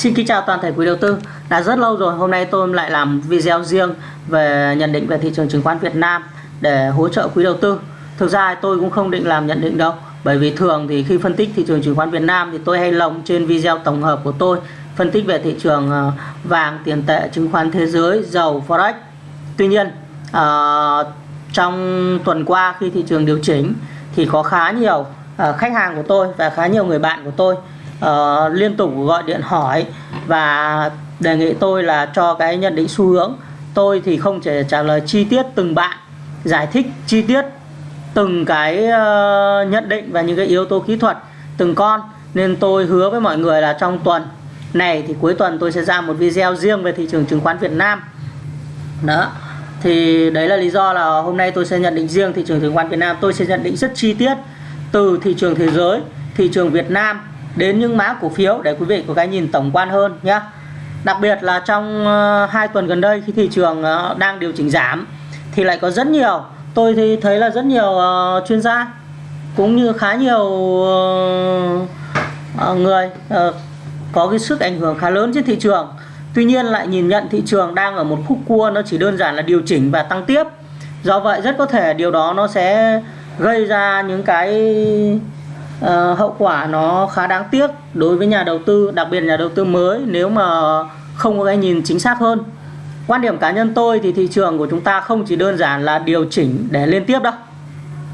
Xin kính chào toàn thể quý đầu tư. Đã rất lâu rồi, hôm nay tôi lại làm video riêng về nhận định về thị trường chứng khoán Việt Nam để hỗ trợ quý đầu tư. Thực ra tôi cũng không định làm nhận định đâu, bởi vì thường thì khi phân tích thị trường chứng khoán Việt Nam thì tôi hay lồng trên video tổng hợp của tôi phân tích về thị trường ờ, vàng, tiền tệ, chứng khoán thế giới, dầu, forex. Tuy nhiên, uh, trong tuần qua khi thị trường điều chỉnh thì có khá nhiều uh, khách hàng của tôi và khá nhiều người bạn của tôi uh, liên tục gọi điện hỏi và đề nghị tôi là cho cái nhận định xu hướng. Tôi thì không thể trả lời chi tiết từng bạn giải thích chi tiết từng cái uh, nhận định và những cái yếu tố kỹ thuật từng con. Nên tôi hứa với mọi người là trong tuần này thì cuối tuần tôi sẽ ra một video riêng về thị trường chứng khoán Việt Nam. Đó thì đấy là lý do là hôm nay tôi sẽ nhận định riêng thị trường chứng khoán Việt Nam. Tôi sẽ nhận định rất chi tiết từ thị trường thế giới thị trường Việt Nam đến những mã cổ phiếu để quý vị có cái nhìn tổng quan hơn nhé đặc biệt là trong ờ, hai tuần gần đây khi thị trường ờ, đang điều chỉnh giảm thì lại có rất nhiều, tôi thì thấy là rất nhiều ờ, chuyên gia cũng như khá nhiều người có cái sức ảnh hưởng khá lớn trên thị trường. Tuy nhiên lại nhìn nhận thị trường đang ở một khúc cua, nó chỉ đơn giản là điều chỉnh và tăng tiếp. Do vậy rất có thể điều đó nó sẽ gây ra những cái uh, hậu quả nó khá đáng tiếc đối với nhà đầu tư đặc biệt nhà đầu tư mới nếu mà không có cái nhìn chính xác hơn. Quan điểm cá nhân tôi thì thị trường của chúng ta không chỉ đơn giản là điều chỉnh để liên tiếp đâu.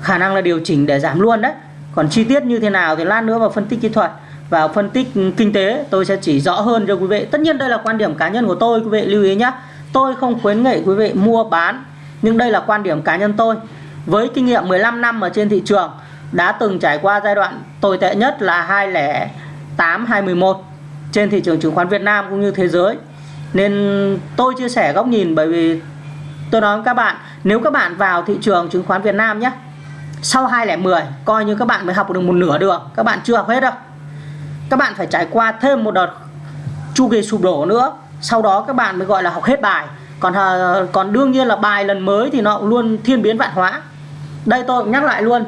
Khả năng là điều chỉnh để giảm luôn đấy. Còn chi tiết như thế nào thì lát nữa vào phân tích kỹ thuật và phân tích kinh tế tôi sẽ chỉ rõ hơn cho quý vị. Tất nhiên đây là quan điểm cá nhân của tôi quý vị lưu ý nhé tôi không khuyến nghị quý vị mua bán nhưng đây là quan điểm cá nhân tôi. Với kinh nghiệm 15 năm ở trên thị trường đã từng trải qua giai đoạn tồi tệ nhất là 2008 2011 trên thị trường chứng khoán Việt Nam cũng như thế giới. Nên tôi chia sẻ góc nhìn bởi vì tôi nói với các bạn, nếu các bạn vào thị trường chứng khoán Việt Nam nhé, sau 2010 coi như các bạn mới học được một nửa đường, các bạn chưa học hết đâu. Các bạn phải trải qua thêm một đợt chu kỳ sụp đổ nữa, sau đó các bạn mới gọi là học hết bài. Còn ờ, còn đương nhiên là bài lần mới thì nó cũng luôn thiên biến vạn hóa. Đây tôi cũng nhắc lại luôn,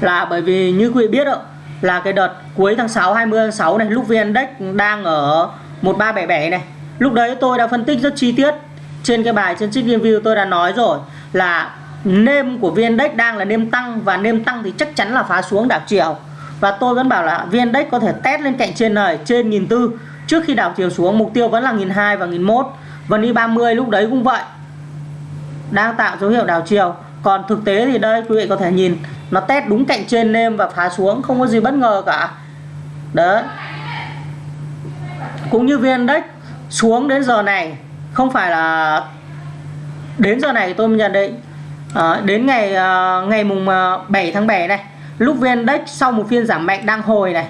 là bởi vì như quý vị biết ạ là cái đợt cuối tháng 6 20 tháng 6 này, lúc VN Index đang ở 1377 này. Lúc đấy tôi đã phân tích rất chi tiết trên cái bài, trên trích review tôi đã nói rồi là nêm của VN Index đang là nêm tăng và nêm tăng thì chắc chắn là phá xuống đảo chiều. Và tôi vẫn bảo là VN Index có thể test lên cạnh trên này, trên nghìn tư. Trước khi đảo chiều xuống, mục tiêu vẫn là nghìn hai và nghìn mốt. Và đi 30 lúc đấy cũng vậy. Đang tạo dấu hiệu đảo chiều còn thực tế thì đây quý vị có thể nhìn nó test đúng cạnh trên nêm và phá xuống không có gì bất ngờ cả. Đấy. Cũng như viên index xuống đến giờ này không phải là đến giờ này tôi nhận định. À, đến ngày à, ngày mùng ờ, 7 tháng 7 này lúc viên index sau một phiên giảm mạnh đang hồi này.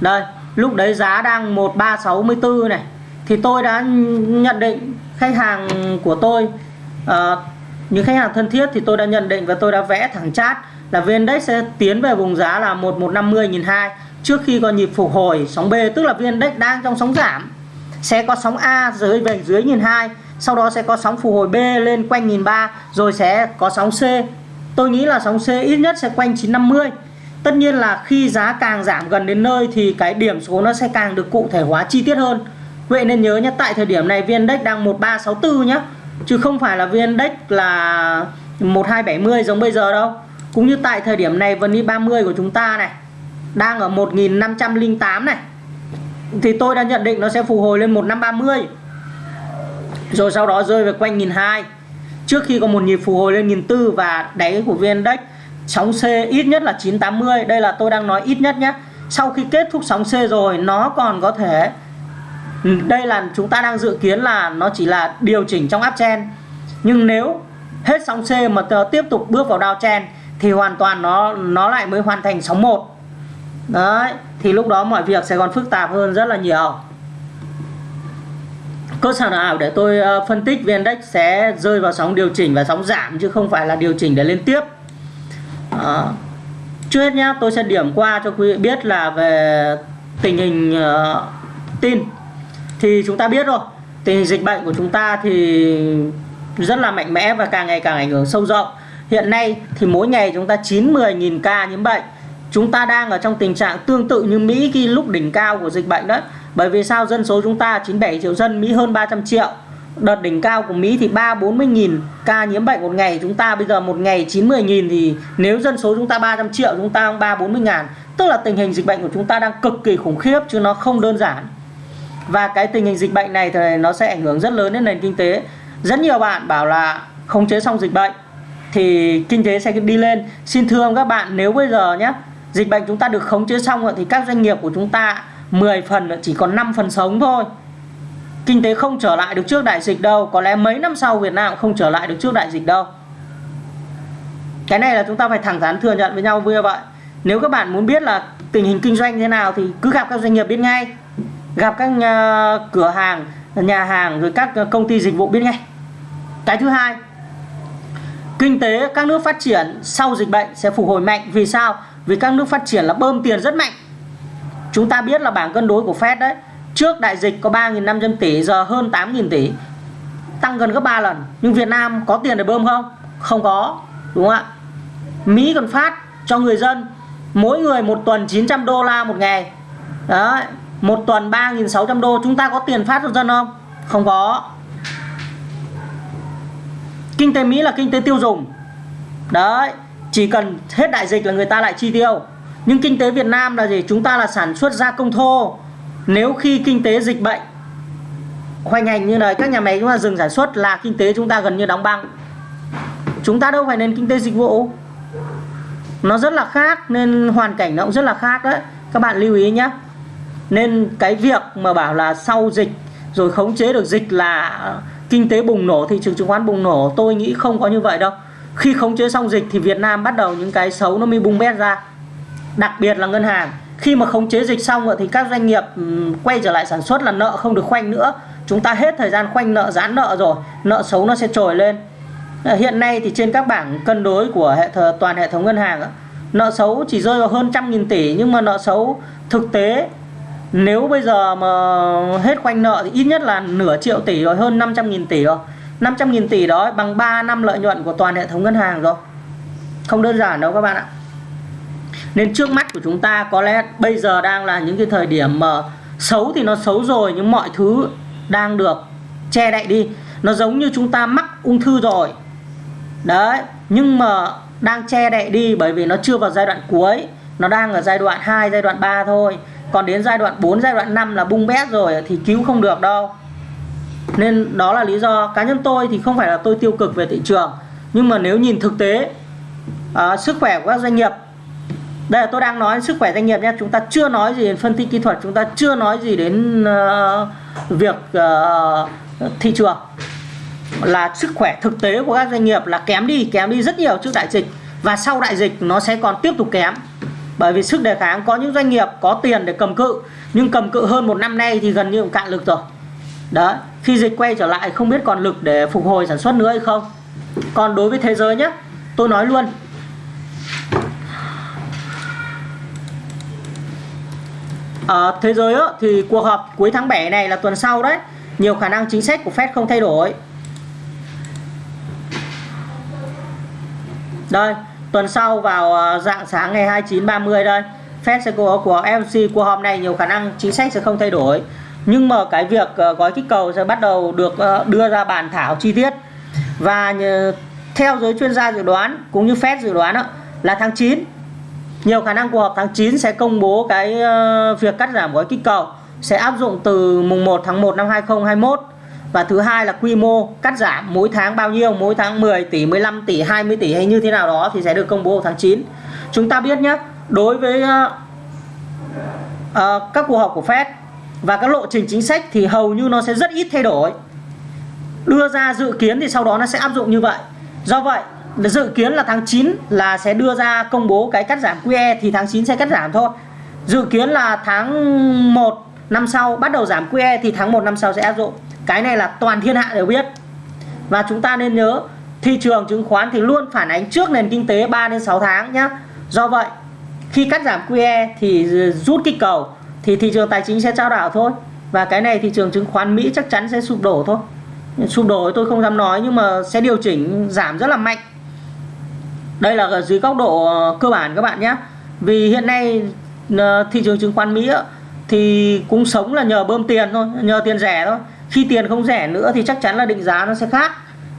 Đây lúc đấy giá đang 1364 này. Thì tôi đã nhận định khách hàng của tôi uh, những khách hàng thân thiết thì tôi đã nhận định và tôi đã vẽ thẳng chát là VN Index sẽ tiến về vùng giá là 1150 1002 trước khi có nhịp phục hồi sóng B, tức là VN Index đang trong sóng giảm. Sẽ có sóng A dưới về dưới 1002 sau đó sẽ có sóng phục hồi B lên quanh 1003 rồi sẽ có sóng C. Tôi nghĩ là sóng C ít nhất sẽ quanh 950 tất nhiên là khi giá càng giảm gần đến nơi thì cái điểm số nó sẽ càng được cụ thể hóa chi tiết hơn. Vậy nên nhớ nhé, tại thời điểm này VN Index đang 1364 nhé chứ không phải là VN Index là 1270 giống bây giờ đâu. Cũng như tại thời điểm này VN 30 của chúng ta này, đang ở 1508 này, thì tôi đã nhận định nó sẽ phục hồi lên 1530 rồi sau đó rơi về quanh 1002 trước khi có một nhịp phục hồi lên 1004 và đáy của VN Index, sóng C ít nhất là 980 đây là tôi đang nói ít nhất nhé. Sau khi kết thúc sóng C rồi, nó còn có thể Ừ, đây là chúng ta đang dự kiến là nó chỉ là điều chỉnh trong uptrend nhưng nếu hết sóng C mà tiếp tục bước vào downtrend thì hoàn toàn nó nó lại mới hoàn thành sóng 1 đấy thì lúc đó mọi việc sẽ còn phức tạp hơn rất là nhiều. Cơ sở nào để tôi ờ, phân tích VN Index sẽ rơi vào sóng điều chỉnh và sóng giảm chứ không phải là điều chỉnh để lên tiếp. À, trước hết nhá tôi sẽ điểm qua cho quý vị biết là về tình hình uh, tin thì chúng ta biết rồi. Tình hình dịch bệnh của chúng ta thì rất là mạnh mẽ và càng ngày càng ảnh hưởng sâu rộng. Hiện nay thì mỗi ngày chúng ta 9 10 nghìn ca nhiễm bệnh. Chúng ta đang ở trong tình trạng tương tự như Mỹ khi lúc đỉnh cao của dịch bệnh đó bởi vì sao? Dân số chúng ta 97 triệu dân, Mỹ hơn 300 triệu. Đợt đỉnh cao của Mỹ thì 3 40 nghìn ca nhiễm bệnh một ngày. Chúng ta bây giờ một ngày 90 nghìn thì nếu dân số chúng ta 300 triệu, chúng ta 3 40 ngàn. Tức là tình hình dịch bệnh của chúng ta đang cực kỳ khủng khiếp chứ nó không đơn giản và cái tình hình dịch bệnh này thì nó sẽ ảnh hưởng rất lớn đến nền kinh tế. Rất nhiều bạn bảo là khống chế xong dịch bệnh thì kinh tế sẽ đi lên. Xin thưa các bạn, nếu bây giờ nhé dịch bệnh chúng ta được khống chế xong rồi thì các doanh nghiệp của chúng ta 10 phần chỉ còn 5 phần sống thôi. Kinh tế không trở lại được trước đại dịch đâu. Có lẽ mấy năm sau Việt Nam không trở lại được trước đại dịch đâu. Cái này là chúng ta phải thẳng thắn thừa nhận với nhau như vậy nếu các bạn muốn biết là tình hình kinh doanh thế nào thì cứ gặp các doanh nghiệp biết ngay gặp các nhà, cửa hàng nhà hàng rồi các ờ, công ty dịch vụ biết ngay. Cái thứ hai kinh tế các nước phát triển sau dịch bệnh sẽ phục hồi mạnh. Vì sao? Vì các nước phát triển là bơm tiền rất mạnh. Chúng ta biết là bảng cân đối của Fed đấy trước đại dịch có 3.500 tỷ giờ hơn 8.000 tỷ tăng gần gấp 3 lần. Nhưng Việt Nam có tiền để bơm không? Không có đúng không ạ? Mỹ còn phát cho người dân mỗi người một tuần 900 đô la một ngày. Đấy một tuần 3.600 đô, chúng ta có tiền phát cho dân không? Không có. Kinh tế Mỹ là kinh tế tiêu dùng. Đấy, chỉ cần hết đại dịch là người ta lại chi tiêu. Nhưng kinh tế Việt Nam là gì? Chúng ta là sản xuất gia công thô. Nếu khi kinh tế dịch bệnh hoành hành như này, các nhà máy chúng ta dừng sản xuất là kinh tế chúng ta gần như đóng băng. Chúng ta đâu phải nền kinh tế dịch vụ. Nó rất là khác, nên hoàn cảnh nó cũng rất là khác đấy. Các bạn lưu ý nhé nên cái việc mà bảo là sau dịch, rồi khống chế được dịch là kinh tế bùng nổ, thị trường chứng khoán bùng nổ, tôi nghĩ không có như vậy đâu. Khi khống chế xong dịch thì Việt Nam bắt đầu những cái xấu nó mới bung bét ra. Đặc biệt là ngân hàng. Khi mà khống chế dịch xong rồi thì các doanh nghiệp ừ, quay trở lại sản xuất là nợ không được khoanh nữa. Chúng ta hết thời gian khoanh nợ, giãn nợ rồi, nợ xấu nó sẽ trồi lên. Ờ, hiện nay thì trên các bảng cân đối của hệ thờ, toàn hệ thống ngân hàng nợ xấu chỉ rơi vào hơn trăm nghìn tỷ, nhưng mà nợ xấu thực tế nếu bây giờ mà hết khoanh nợ thì ít nhất là nửa triệu tỷ rồi, hơn 500 nghìn tỷ rồi. 500 nghìn tỷ đó bằng 3 năm lợi nhuận của toàn hệ thống ngân hàng rồi. Không đơn giản đâu các bạn ạ. Nên trước mắt của chúng ta có lẽ bây giờ đang là những cái thời điểm mà xấu thì nó xấu rồi, nhưng mọi thứ đang được che đậy đi. Nó giống như chúng ta mắc ung thư rồi. Đấy, nhưng mà đang che đậy đi bởi vì nó chưa vào giai đoạn cuối. Nó đang ở giai đoạn 2 giai đoạn 3 thôi còn đến giai đoạn 4 giai đoạn 5 là bung bét rồi thì cứu không được đâu. Nên đó là lý do cá nhân tôi thì không phải là tôi tiêu cực về thị trường. Nhưng mà nếu nhìn thực tế uh, sức khỏe của các doanh nghiệp. Đây là tôi đang nói sức khỏe doanh nghiệp nhé chúng ta chưa nói gì đến phân tích kỹ thuật chúng ta chưa nói gì đến uh, việc uh, thị trường. Là sức khỏe thực tế của các doanh nghiệp là kém đi kém đi rất nhiều trước đại dịch. Và sau đại dịch nó sẽ còn tiếp tục kém bởi vì sức đề kháng có những doanh nghiệp có tiền để cầm cự nhưng cầm cự hơn một năm nay thì gần như cạn lực rồi. Đó khi dịch quay trở lại không biết còn lực để phục hồi sản xuất nữa hay không. Còn đối với thế giới nhé tôi nói luôn. Ở thế giới á, thì cuộc họp cuối tháng 7 này là tuần sau đấy. Nhiều khả năng chính sách của Fed không thay đổi. Đây tuần sau vào ờ, dạng sáng ngày 29 30 đây Fed sẽ có của FOMC của hôm này nhiều khả năng chính sách sẽ không thay đổi. Nhưng mà cái việc ờ, gói kích cầu sẽ bắt đầu được ờ, đưa ra bàn thảo chi tiết. Và theo giới chuyên gia dự đoán cũng như Fed dự đoán là tháng 9 nhiều khả năng cuộc họp tháng 9 sẽ công bố cái việc cắt giảm gói kích cầu, sẽ áp dụng từ mùng 1 tháng 1 năm 2021 và thứ hai là quy mô cắt giảm mỗi tháng bao nhiêu? Mỗi tháng 10 tỷ 15 tỷ 20 tỷ hay như thế nào đó thì sẽ được công bố vào tháng 9 chúng ta biết nhé đối với uh, uh, các cuộc họp của Fed và các lộ trình chính sách thì hầu như nó sẽ rất ít thay đổi. Đưa ra dự kiến thì sau đó nó sẽ áp dụng như vậy. Do vậy dự kiến là tháng 9 là sẽ đưa ra công bố cái cắt giảm QE thì tháng 9 sẽ cắt giảm thôi. Dự kiến là tháng 1 năm sau bắt đầu giảm QE thì tháng 1 năm sau sẽ áp dụng cái này là toàn thiên hạ đều biết. Và chúng ta nên nhớ, thị trường chứng khoán thì luôn phản ánh trước nền kinh tế 3 đến 6 tháng nhé do vậy, khi cắt giảm QE thì rút kích cầu thì thị trường tài chính sẽ trao đảo thôi. Và cái này thị trường chứng khoán Mỹ chắc chắn sẽ sụp đổ thôi. Sụp đổ tôi không dám nói nhưng mà sẽ điều chỉnh giảm rất là mạnh. Đây là dưới góc độ ờ, cơ bản các bạn nhé vì hiện nay ờ, thị trường chứng khoán Mỹ thì cũng sống là nhờ bơm tiền thôi, nhờ tiền rẻ thôi khi tiền không rẻ nữa thì chắc chắn là định giá nó sẽ khác.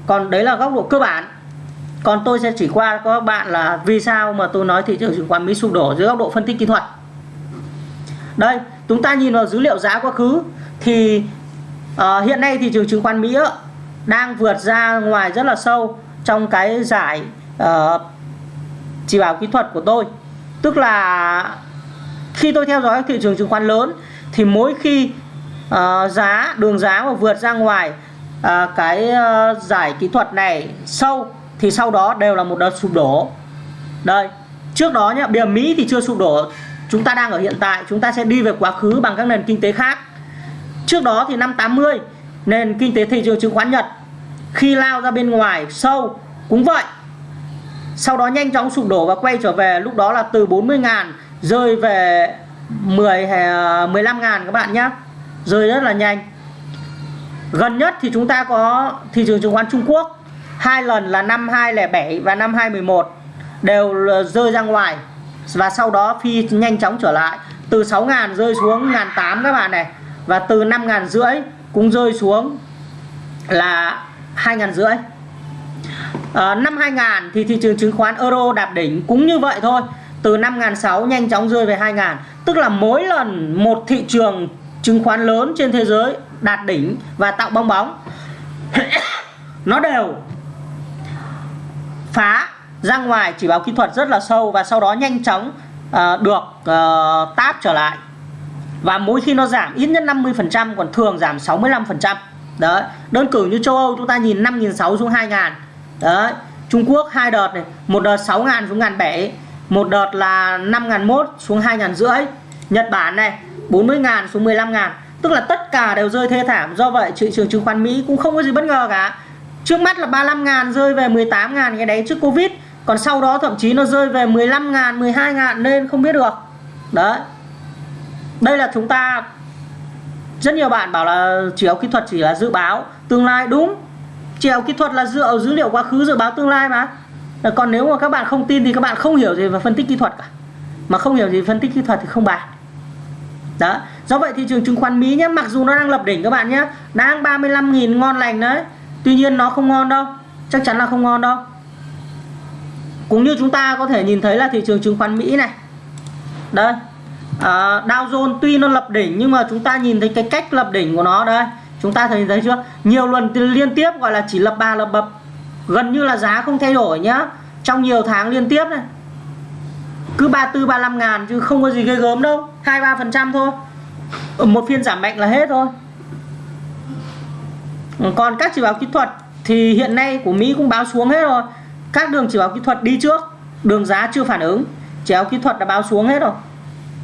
Còn đấy là góc độ cơ bản. Còn tôi sẽ chỉ qua các bạn là vì sao mà tôi nói thị trường chứng khoán Mỹ sụp đổ dưới góc độ phân tích kỹ thuật. Đây chúng ta nhìn vào dữ liệu giá quá khứ thì uh, hiện nay thị trường chứng khoán Mỹ đang vượt ra ngoài rất là sâu trong cái giải uh, chỉ bảo kỹ thuật của tôi. Tức là khi tôi theo dõi thị trường chứng khoán lớn thì mỗi khi uh, giá đường giá mà vượt ra ngoài uh, cái uh, giải kỹ thuật này sâu thì sau đó đều là một đợt sụp đổ. Đây trước đó nhá bây Mỹ thì chưa sụp đổ. Chúng ta đang ở hiện tại chúng ta sẽ đi về quá khứ bằng các nền kinh tế khác. Trước đó thì năm 80 nền kinh tế thị trường chứng khoán Nhật khi lao ra bên ngoài sâu cũng vậy. Sau đó nhanh chóng sụp đổ và quay trở về lúc đó là từ 40 ngàn rơi về 10 15 ngàn các bạn nhé rơi rất là nhanh. Gần nhất thì chúng ta có thị trường chứng khoán Trung Quốc. Hai lần là năm 2007 và năm 2011 đều rơi ra ngoài. Và sau đó phi nhanh chóng trở lại. Từ 6.000 rơi xuống ngàn tám các bạn này. Và từ 5.000 rưỡi cũng rơi xuống là 2.000 rưỡi. À, năm 2000 thì thị trường chứng khoán euro đạp đỉnh cũng như vậy thôi. Từ 5.600 nhanh chóng rơi về 2.000 tức là mỗi lần một thị trường chứng khoán lớn trên thế giới đạt đỉnh và tạo bong bóng. Nó đều phá ra ngoài chỉ báo kỹ thuật rất là sâu và sau đó nhanh chóng uh, được ờ, uh, táp trở lại. Và mỗi khi nó giảm ít nhất 50% còn thường giảm 65% đấy đơn cử như châu Âu chúng ta nhìn 5.600 xuống 2.000 đấy Trung Quốc hai đợt này một đợt 6.000 xuống 1.700 một đợt là 5.100 xuống 2.500 Nhật Bản này 40.000 xuống 15.000 tức là tất cả đều rơi thê thảm. Do vậy, thị trường chứng khoán Mỹ cũng không có gì bất ngờ cả. Trước mắt là 35.000 rơi về 18.000 cái đấy trước Covid. Còn sau đó thậm chí nó rơi về 15.000 12.000 nên không biết được. Đấy. Đây là chúng ta, rất nhiều bạn bảo là chiều kỹ thuật chỉ là dự báo tương lai. Đúng. Chiều kỹ thuật là dựa dữ liệu quá khứ dự báo tương lai mà. Còn nếu mà các bạn không tin thì các bạn không hiểu gì về phân tích kỹ thuật cả. Mà không hiểu gì phân tích kỹ thuật thì không bàn đó. Do vậy thị trường chứng khoán Mỹ nhé mặc dù nó đang lập đỉnh các bạn nhé đang 35.000 ngon lành đấy. Tuy nhiên nó không ngon đâu. Chắc chắn là không ngon đâu. Cũng như chúng ta có thể nhìn thấy là thị trường chứng khoán Mỹ này. Đây. À, Dow Jones tuy nó lập đỉnh nhưng mà chúng ta nhìn thấy cái cách lập đỉnh của nó đây. Chúng ta thấy thấy chưa? Nhiều lần liên tiếp gọi là chỉ lập ba lập bập. Gần như là giá không thay đổi nhá. Trong nhiều tháng liên tiếp này cứ 34 35 ngàn chứ không có gì ghê gớm đâu. 2 3 phần trăm thôi. Ờ, một phiên giảm mạnh là hết thôi. Ờ, còn các chỉ báo kỹ thuật thì hiện nay của Mỹ cũng báo xuống hết rồi. Các đường chỉ báo kỹ thuật đi trước, đường giá chưa phản ứng. Chỉ báo kỹ thuật đã báo xuống hết rồi.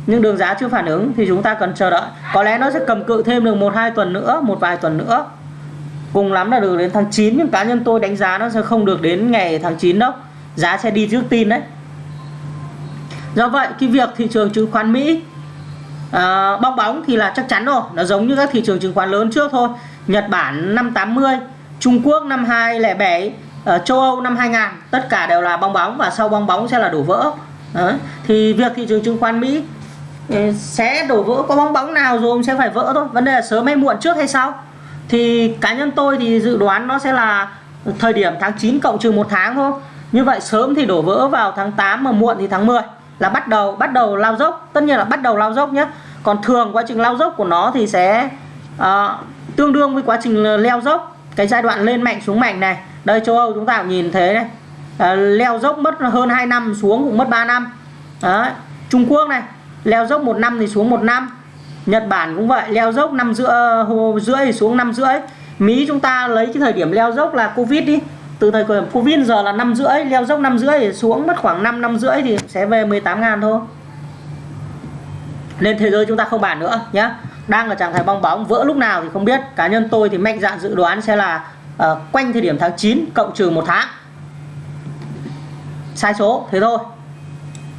Nhưng đường giá chưa phản ứng thì chúng ta cần chờ đợi. Có lẽ nó sẽ cầm cự thêm được một, hai tuần nữa, một vài tuần nữa. Cùng lắm là được đến tháng 9 nhưng cá nhân tôi đánh giá nó sẽ không được đến ngày tháng 9 đâu. Giá sẽ đi trước tin đấy do vậy cái việc thị trường chứng khoán Mỹ à, bong bóng thì là chắc chắn rồi. Nó giống như các thị trường chứng khoán lớn trước thôi. Nhật Bản năm 80 Trung Quốc năm 2007 ở ờ, châu Âu năm 2000 tất cả đều là bong bóng và sau bong bóng sẽ là đổ vỡ. Đấy. thì việc thị trường chứng khoán Mỹ ừ, sẽ đổ vỡ có bong bóng nào rồi sẽ phải vỡ thôi. Vấn đề là sớm hay muộn trước hay sau. Thì cá nhân tôi thì dự đoán nó sẽ là thời điểm tháng 9 cộng trừ một tháng thôi. Như vậy sớm thì đổ vỡ vào tháng 8 mà muộn thì tháng 10 là bắt đầu bắt đầu lao dốc. Tất nhiên là bắt đầu lao dốc nhé. Còn thường quá trình lao dốc của nó thì sẽ uh, tương đương với quá trình leo dốc. Cái giai đoạn lên mạnh xuống mạnh này. Đây châu Âu chúng ta cũng nhìn thế này. Uh, leo dốc mất hơn 2 năm xuống cũng mất 3 năm. Đấy. Trung Quốc này leo dốc một năm thì xuống một năm. Nhật Bản cũng vậy leo dốc năm giữa ờ, rưỡi thì xuống năm rưỡi. Mỹ chúng ta lấy cái thời điểm leo dốc là Covid đi từ thời của Covid giờ là năm rưỡi leo dốc năm rưỡi xuống mất khoảng 5 năm rưỡi thì sẽ về 18 ngàn thôi. Nên thế giới chúng ta không bàn nữa nhé đang ở trạng thái bong bóng vỡ lúc nào thì không biết. Cá nhân tôi thì mạnh dạn dự đoán sẽ là uh, quanh thời điểm tháng 9 cộng trừ một tháng. Sai số thế thôi.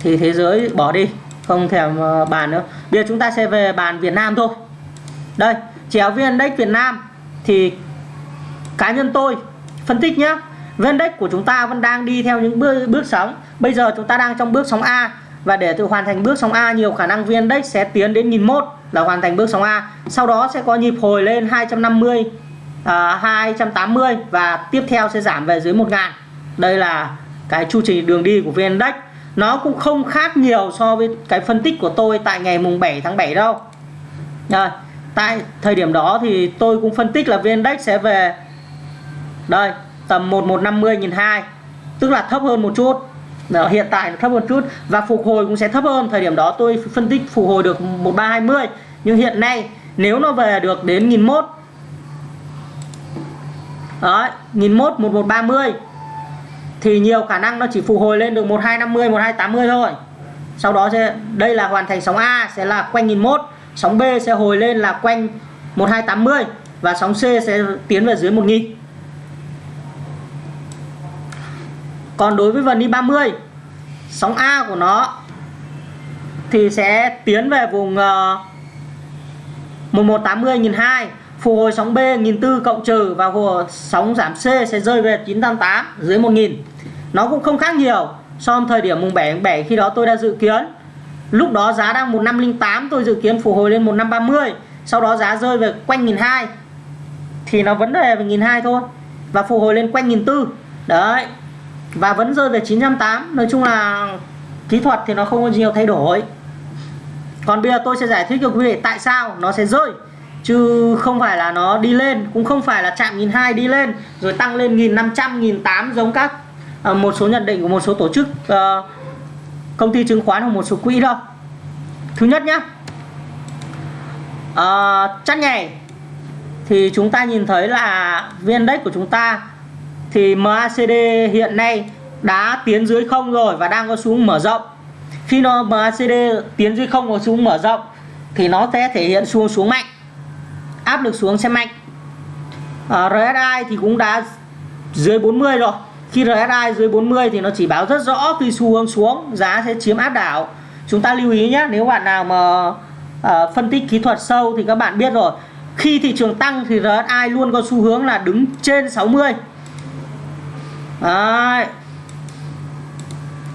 Thì thế giới bỏ đi không thèm uh, bàn nữa. Bây giờ chúng ta sẽ về bàn Việt Nam thôi. Đây chéo viên index Việt Nam thì cá nhân tôi phân tích nhé Vendex của chúng ta vẫn đang đi theo những bước bước sóng. Bây giờ chúng ta đang trong bước sóng A. Và để tự hoàn thành bước sóng A nhiều khả năng VN-Index sẽ tiến đến nghìn một là hoàn thành bước sóng A. Sau đó sẽ có nhịp hồi lên 250 à, 280 và tiếp theo sẽ giảm về dưới 1000 đây là cái chu trình đường đi của VN Index nó cũng không khác nhiều so với cái phân tích của tôi tại ngày mùng 7 tháng 7 đâu. Rồi tại thời điểm đó thì tôi cũng phân tích là VN Index sẽ về. Đây tầm 1150 nghìn hai. Tức là thấp hơn một chút. Đó, hiện tại thấp hơn chút và phục hồi cũng sẽ thấp hơn. Thời điểm đó tôi phân tích phục hồi được 1320 nhưng hiện nay nếu nó về được đến 1001 đấy 1001 1130 thì nhiều khả năng nó chỉ phục hồi lên được 1250 1280 thôi. Sau đó sẽ đây là hoàn thành sóng A sẽ là quanh 1001 sóng B sẽ hồi lên là quanh 1280 và sóng C sẽ tiến về dưới 1000 còn đối với vần đi 30 sóng A của nó thì sẽ tiến về vùng uh, 1180 1002 phục hồi sóng B 1004 cộng trừ và hồ sóng giảm C sẽ rơi về 988 dưới 1000 nó cũng không khác nhiều so với thời điểm mùng 7 7 khi đó tôi đã dự kiến. Lúc đó giá đang 1508 tôi dự kiến phục hồi lên 1530 sau đó giá rơi về quanh 1002 thì nó vấn đề về 1002 thôi và phục hồi lên quanh 1004 đấy và vẫn rơi về 908 nói chung là kỹ thuật thì nó không có nhiều thay đổi. Còn bây giờ tôi sẽ giải thích cho quý vị tại sao nó sẽ rơi. Chứ không phải là nó đi lên cũng không phải là chạm 1002 đi lên rồi tăng lên 1500 1008 giống các ờ, một số nhận định của một số tổ chức uh, công ty chứng khoán hoặc một số quỹ đâu thứ nhất nhá. Uh, chắc nhảy. Thì chúng ta nhìn thấy là viên index của chúng ta thì MACD hiện nay đã tiến dưới không rồi và đang có xuống mở rộng. Khi nó MACD tiến dưới không có xuống mở rộng thì nó sẽ thể hiện xuống xuống mạnh. Áp lực xuống sẽ mạnh. Ờ, à, RSI thì cũng đã dưới 40 rồi. Khi RSI dưới 40 thì nó chỉ báo rất rõ khi xu hướng xuống giá sẽ chiếm áp đảo. Chúng ta lưu ý nhé nếu bạn nào mà uh, phân tích kỹ thuật sâu thì các bạn biết rồi. Khi thị trường tăng thì RSI luôn có xu hướng là đứng trên 60 Đấy.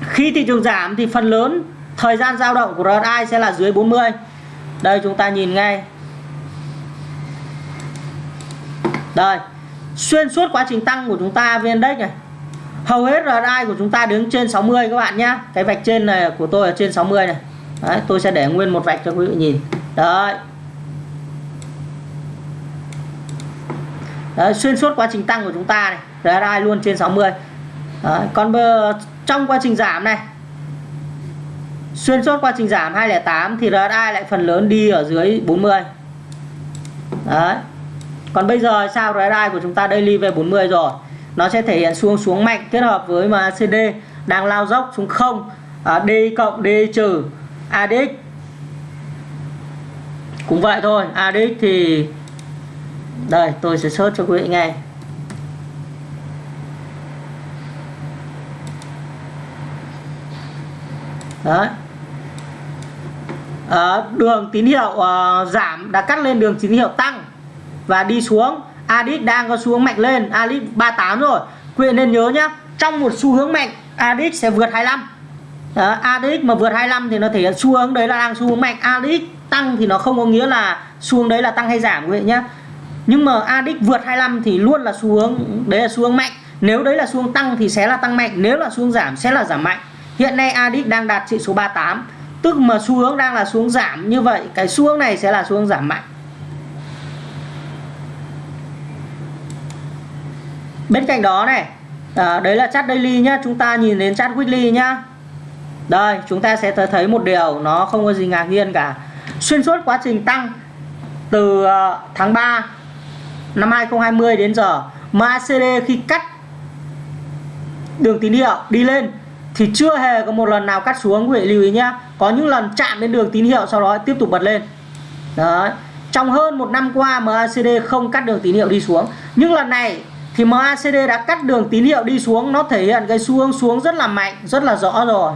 Khi thị trường giảm thì phần lớn thời gian dao động của RSI sẽ là dưới 40. Đây chúng ta nhìn ngay. Đây. Xuyên suốt quá trình tăng của chúng ta VN Index này. Hầu hết RSI của chúng ta đứng trên 60 các bạn nhá. Cái vạch trên này của tôi ở trên 60 này. Đấy, tôi sẽ để nguyên một vạch cho quý vị nhìn. Đấy. Đấy, xuyên suốt quá trình tăng của chúng ta này. RSI luôn trên 60 Đấy, còn bờ, trong quá trình giảm này xuyên suốt quá trình giảm 208 thì RSI lại phần lớn đi ở dưới 40 đấy còn bây giờ sao RSI của chúng ta daily về 40 rồi? Nó sẽ thể hiện xuống xuống mạnh kết hợp với mà CD đang lao dốc xuống không. À, D cộng D trừ ADX cũng vậy thôi ADX thì đây tôi sẽ search cho quý vị nghe. Đấy. À, đường tín hiệu uh, giảm đã cắt lên đường tín hiệu tăng và đi xuống. ADX đang có xu hướng mạnh lên ADX 38 rồi. Quý vị nên nhớ nhá trong một xu hướng mạnh ADX sẽ vượt 25 đó, ADX mà vượt 25 thì nó thể hiện xu hướng đấy là đang xu hướng mạnh. ADX tăng thì nó không có nghĩa là xu hướng đấy là tăng hay giảm quý vị nhá nhưng mà ADX vượt 25 thì luôn là xu hướng đấy là xu hướng mạnh. Nếu đấy là xu hướng tăng thì sẽ là tăng mạnh nếu là xu hướng giảm sẽ là giảm mạnh. Hiện nay ADX đang đạt trị số 38 tức mà xu hướng đang là xuống giảm như vậy cái xu hướng này sẽ là xu hướng giảm mạnh. Bên cạnh đó này à, đấy là chart daily nhá chúng ta nhìn đến chart weekly nhá. Đây chúng ta sẽ thấy một điều nó không có gì ngạc nhiên cả. Xuyên suốt quá trình tăng từ à, tháng 3 năm 2020 đến giờ MACD khi cắt đường tín hiệu đi lên thì chưa hề có một lần nào cắt xuống, quý vị lưu ý nhé có những lần chạm đến đường tín hiệu sau đó tiếp tục bật lên. Đấy. Trong hơn một năm qua MACD không cắt đường tín hiệu đi xuống. Nhưng lần này thì MACD đã cắt đường tín hiệu đi xuống, nó thể hiện cái xu hướng xuống rất là mạnh, rất là rõ rồi.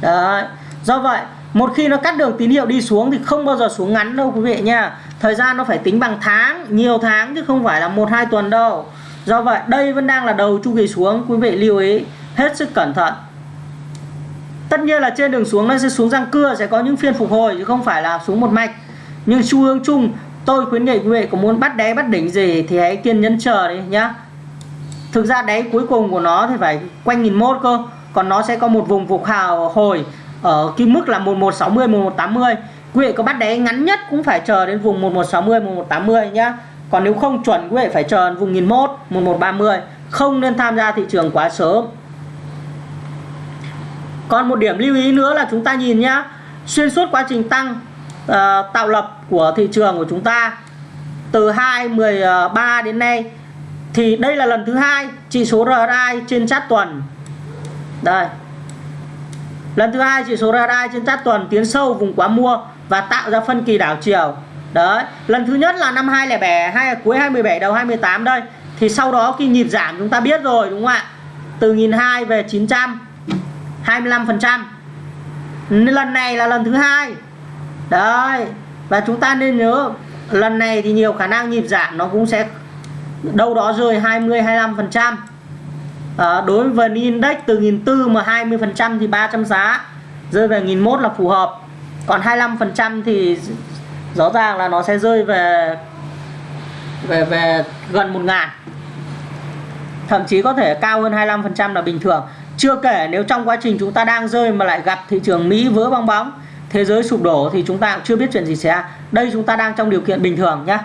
Đấy. Do vậy một khi nó cắt đường tín hiệu đi xuống thì không bao giờ xuống ngắn đâu quý vị nha thời gian nó phải tính bằng tháng, nhiều tháng chứ không phải là một, hai tuần đâu. Do vậy, đây vẫn đang là đầu chu kỳ xuống, quý vị lưu ý. Hết sức cẩn thận. Tất nhiên là trên đường xuống nó sẽ xuống răng cưa, sẽ có những phiên phục hồi chứ không phải là xuống một mạch. Nhưng xu hướng chung, tôi khuyến nghị quý vị có muốn bắt đáy, bắt đỉnh gì thì hãy kiên nhẫn chờ đi nhá. Thực ra đáy cuối cùng của nó thì phải quanh nghìn mốt cơ. Còn nó sẽ có một vùng phục hào hồi ở cái mức là 1160 1180 quý vị có bắt đáy ngắn nhất cũng phải chờ đến vùng 1160 1180 nhá. Còn nếu không chuẩn quý vị phải chờ vùng 1001 1130 không nên tham gia thị trường quá sớm. Còn một điểm lưu ý nữa là chúng ta nhìn nhá. Xuyên suốt quá trình tăng uh, tạo lập của thị trường của chúng ta từ 213 ờ, đến nay thì đây là lần thứ hai chỉ số RSI trên chart tuần. Đây lần thứ hai chỉ số RSI trên chart tuần tiến sâu vùng quá mua và tạo ra phân kỳ đảo chiều. Đấy, lần thứ nhất là năm 2007 hay cuối 2017 đầu 2018 đây. Thì sau đó khi nhịp giảm chúng ta biết rồi, đúng không ạ? Từ 1002 về 900 25 phần trăm. Lần này là lần thứ hai. Đấy, và chúng ta nên nhớ, lần này thì nhiều khả năng nhịp giảm nó cũng sẽ đâu đó rơi 20 25 phần trăm à, đối với vn index từ 1004 mà 20 phần trăm thì 300 giá rơi về 1001 là phù hợp. Còn 25 phần trăm thì rõ ràng là nó sẽ rơi về về về gần 1 ngàn. Thậm chí có thể cao hơn 25 phần trăm là bình thường. Chưa kể nếu trong quá trình chúng ta đang rơi mà lại gặp thị trường Mỹ vỡ bong bóng thế giới sụp đổ thì chúng ta cũng chưa biết chuyện gì sẽ. đây chúng ta đang trong điều kiện bình thường nhá.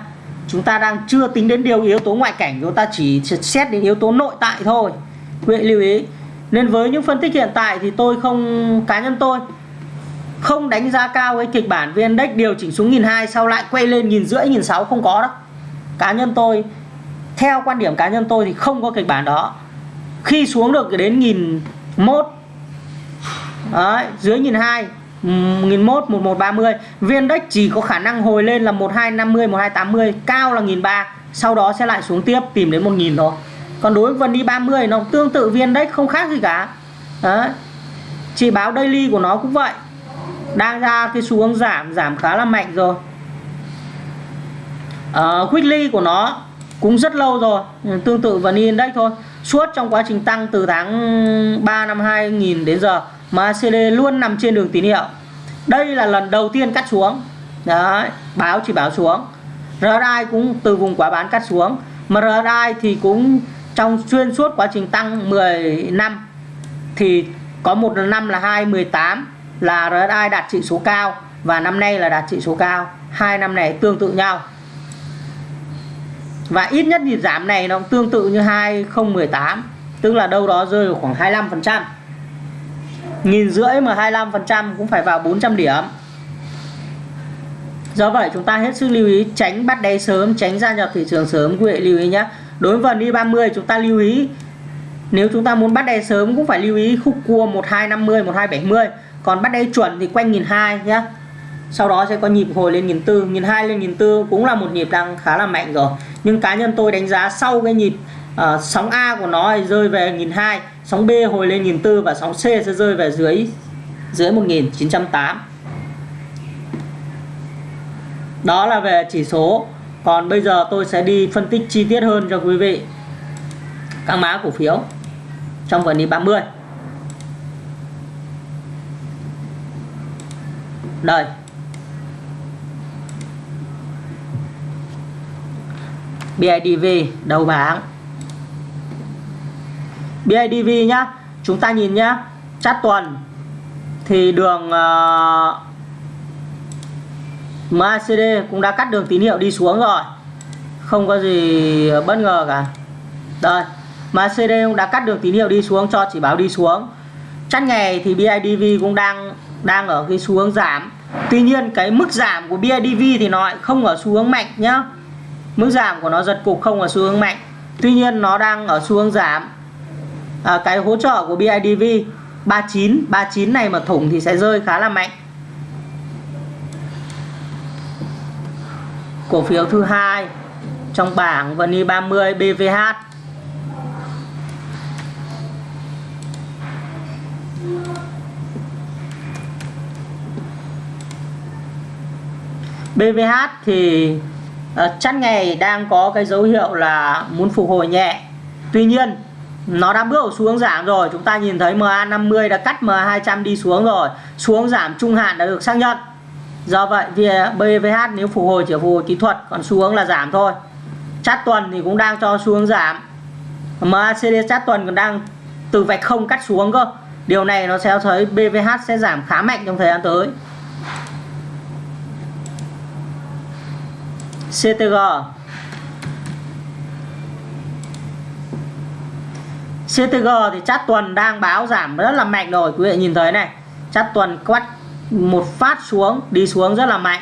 Chúng ta đang chưa tính đến điều yếu tố ngoại cảnh chúng ta chỉ xét đến yếu tố nội tại thôi quý vị lưu ý. Nên với những phân tích hiện tại thì tôi không cá nhân tôi không đánh giá cao cái kịch bản VN Index điều chỉnh xuống nghìn hai sau lại quay lên nghìn rưỡi nghìn sáu không có đâu cá nhân tôi theo quan điểm cá nhân tôi thì không có kịch bản đó. Khi xuống được đến nghìn một Đấy, dưới nghìn hai nghìn một một một ba mươi viên đất chỉ có khả năng hồi lên là một hai năm mươi một hai tám mươi cao là nghìn ba sau đó sẽ lại xuống tiếp tìm đến một nghìn thôi còn đối với vn đi 30 nó tương tự viên đất không khác gì cả. Đấy. chỉ báo daily của nó cũng vậy. Đang ra cái xu hướng giảm giảm khá là mạnh rồi. Uh, weekly của nó cũng rất lâu rồi. Tương tự vn index thôi. Suốt trong quá trình tăng từ tháng 3 năm 2000 đến giờ mà CD luôn nằm trên đường tín hiệu. Đây là lần đầu tiên cắt xuống. Đấy báo chỉ báo xuống. RSI cũng từ vùng quá bán cắt xuống. Mà RSI thì cũng trong xuyên suốt quá trình tăng 10 năm, thì có một năm là 2018 là RSI đạt trị số cao và năm nay là đạt trị số cao. Hai năm này tương tự nhau. Và ít nhất nhịp giảm này nó cũng tương tự như 2018 tức là đâu đó rơi vào khoảng 25 phần trăm. Nghìn rưỡi mà 25 phần trăm cũng phải vào 400 điểm. Do vậy chúng ta hết sức lưu ý, tránh bắt đáy sớm, tránh gia nhập thị trường sớm. Quý vị lưu ý nhé đối với vn 30 chúng ta lưu ý nếu chúng ta muốn bắt đáy sớm cũng phải lưu ý khúc cua 1250 1270 còn bắt đáy chuẩn thì quanh 1002 nhé sau đó sẽ có nhịp hồi lên 1004 1002 lên 1004 cũng là một nhịp đang khá là mạnh rồi. Nhưng cá nhân tôi đánh giá sau cái nhịp uh, sóng A của nó rơi về 1002 sóng B hồi lên 1004 và sóng C sẽ rơi về dưới dưới 1908 đó là về chỉ số còn bây giờ tôi sẽ đi phân tích chi tiết hơn cho quý vị. Các mã cổ phiếu trong phần đi 30 đây. BIDV đầu bảng. BIDV nhá. Chúng ta nhìn nhá. Chát tuần thì đường uh, MACD cũng đã cắt đường tín hiệu đi xuống rồi. Không có gì bất ngờ cả. Đây MACD cũng đã cắt đường tín hiệu đi xuống cho chỉ báo đi xuống. Chăn ngày thì BIDV cũng đang đang ở cái xu hướng giảm. Tuy nhiên cái mức giảm của BIDV thì nó lại không ở xu hướng mạnh nhá. Mức giảm của nó giật cục không ở xu hướng mạnh. Tuy nhiên nó đang ở xu hướng giảm. À, cái hỗ trợ của BIDV 39 39 này mà thủng thì sẽ rơi khá là mạnh. Cổ phiếu thứ hai trong bảng VNI 30 BVH BVH thì ờ, chắc chăn ngày đang có cái dấu hiệu là muốn phục hồi nhẹ. Tuy nhiên, nó đã bước xuống giảm rồi. Chúng ta nhìn thấy MA50 đã cắt MA200 đi xuống rồi. Xuống giảm trung hạn đã được xác nhận do vậy BVH nếu phục hồi chỉ phục hồi kỹ thuật, còn xu hướng là giảm thôi. Chát tuần thì cũng đang cho xu hướng giảm. MACD chát tuần còn đang từ vạch không cắt xuống cơ. Điều này nó sẽ thấy BVH sẽ giảm khá mạnh trong thời gian tới. CTG CTG thì chát tuần đang báo giảm rất là mạnh rồi. Quý vị nhìn thấy này, chát tuần quát một phát xuống, đi xuống rất là mạnh.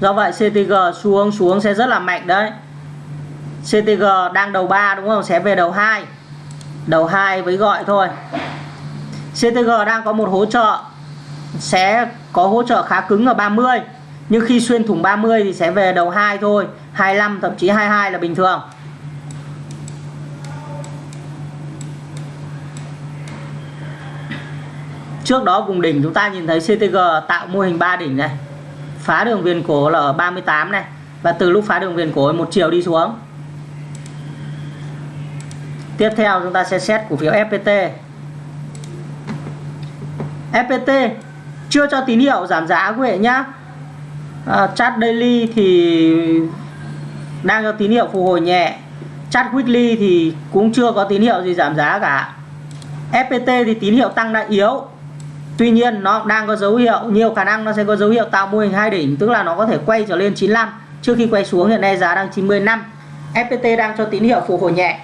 Do vậy CTG xuống xuống sẽ rất là mạnh đấy. CTG đang đầu 3 đúng không? Sẽ về đầu 2 đầu 2 với gọi thôi. CTG đang có một hỗ trợ, sẽ có hỗ trợ khá cứng ở 30 nhưng khi xuyên thủng 30 thì sẽ về đầu 2 thôi. 25 thậm chí 22 là bình thường. Trước đó vùng đỉnh chúng ta nhìn thấy CTG tạo mô hình 3 đỉnh này. Phá đường viền cổ là ở 38 này. Và từ lúc phá đường viền cổ một chiều đi xuống. Tiếp theo chúng ta sẽ xét cổ phiếu FPT FPT chưa cho tín hiệu giảm giá quý vị nhá. À, chart daily thì đang cho tín hiệu phục hồi nhẹ. Chart weekly thì cũng chưa có tín hiệu gì giảm giá cả. FPT thì tín hiệu tăng đã yếu. Tuy nhiên, nó đang có dấu hiệu, nhiều khả năng nó sẽ có dấu hiệu tạo mô hình hai đỉnh, tức là nó có thể quay trở lên 95 trước khi quay xuống. Hiện nay giá đang 95 FPT đang cho tín hiệu phục hồi nhẹ.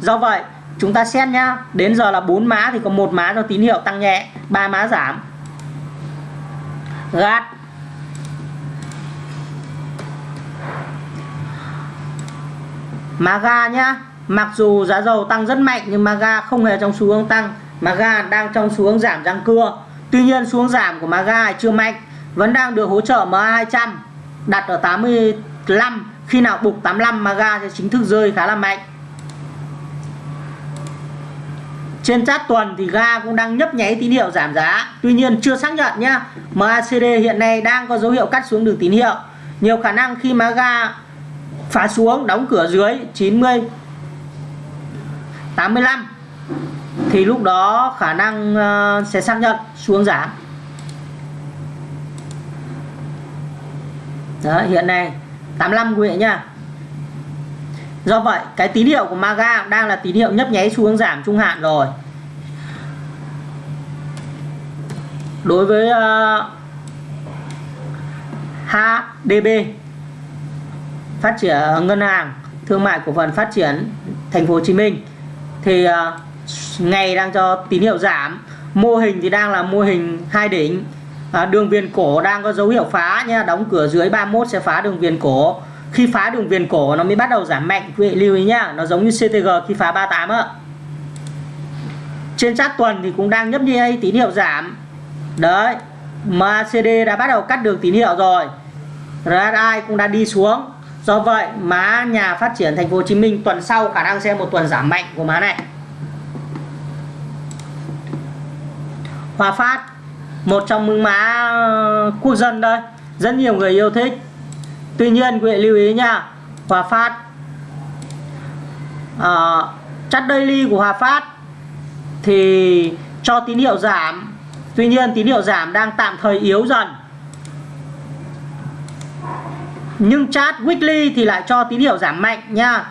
Do vậy, chúng ta xét nhá. Đến giờ là bốn má thì có một má cho tín hiệu tăng nhẹ, ba má giảm. Gạt. Maga nhá, mặc dù giá dầu tăng rất mạnh, nhưng Maga không hề trong xu hướng tăng. Maga đang trong xu hướng giảm răng cưa. Tuy nhiên xuống giảm của Maga chưa mạnh, vẫn đang được hỗ trợ MA200 đặt ở 85 khi nào bục 85 Maga sẽ chính thức rơi khá là mạnh. Trên chat tuần thì ga cũng đang nhấp nháy tín hiệu giảm giá. Tuy nhiên chưa xác nhận nhá MACD hiện nay đang có dấu hiệu cắt xuống đường tín hiệu. Nhiều khả năng khi mà ga phá xuống đóng cửa dưới 90 85 thì lúc đó khả năng ờ, sẽ xác nhận xuống giảm. Đó, hiện nay 85 quý vị nhá. Do vậy cái tín hiệu của Maga đang là tín hiệu nhấp nháy xuống giảm trung hạn rồi. Đối với ờ, uh, HDB phát triển ngân hàng thương mại cổ phần phát triển thành phố Hồ Chí Minh thì uh, ngày đang cho tín hiệu giảm. Mô hình thì đang là mô hình hai đỉnh. À, đường viền cổ đang có dấu hiệu phá nha đóng cửa dưới 31 sẽ phá đường viền cổ. Khi phá đường viền cổ nó mới bắt đầu giảm mạnh quý vị lưu ý nhá. Nó giống như CTG khi phá 38 ạ. Trên chart tuần thì cũng đang nhấp nháy tín hiệu giảm. Đấy MACD đã bắt đầu cắt đường tín hiệu rồi. RSI cũng đã đi xuống. Do vậy má nhà phát triển thành phố Hồ Chí Minh tuần sau khả năng sẽ một tuần giảm mạnh của má này. Hòa Phát một trong mương má ờ, quốc dân đây rất nhiều người yêu thích. Tuy nhiên quý vị lưu ý nha Hòa Phát ờ, à, chart daily của Hòa Phát thì cho tín hiệu giảm. Tuy nhiên tín hiệu giảm đang tạm thời yếu dần. Nhưng chart weekly thì lại cho tín hiệu giảm mạnh nha.